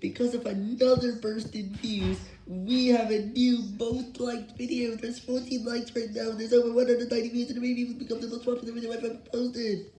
because of another burst in views, we have a new most liked video. There's 14 likes right now, there's over 190 views, and it maybe even become the most popular video I've ever posted.